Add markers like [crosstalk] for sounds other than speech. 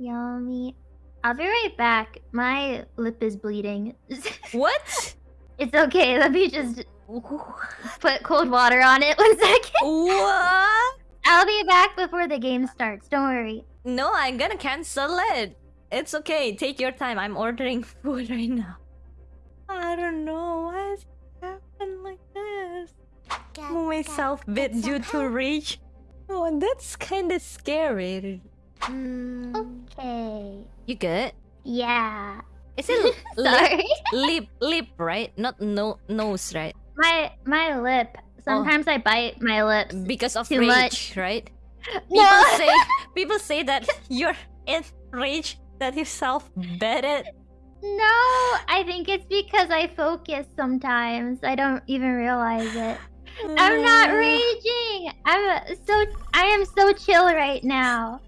Yummy. I'll be right back. My lip is bleeding. [laughs] What? it's okay. Let me just put cold water on it. [laughs] One second. What? I'll be back before the game starts. Don't worry. No, I'm gonna cancel it. It's okay. Take your time. I'm ordering [laughs] food right now. I don't know why it happened like this. Myself bit due to rage. Oh, that's kind of scary. Mm, Okay. You good? Yeah. Is it [laughs] lip, lip, lip, right? Not no nose, right? my my lip. Oh. Sometimes I bite my lips. Because of rage, much. right? [laughs] People No. say people say that [laughs] you're in rage that you self it. No, I think it's because I focus sometimes. I don't even realize it. I'm not raging. I'm so I am so chill right now.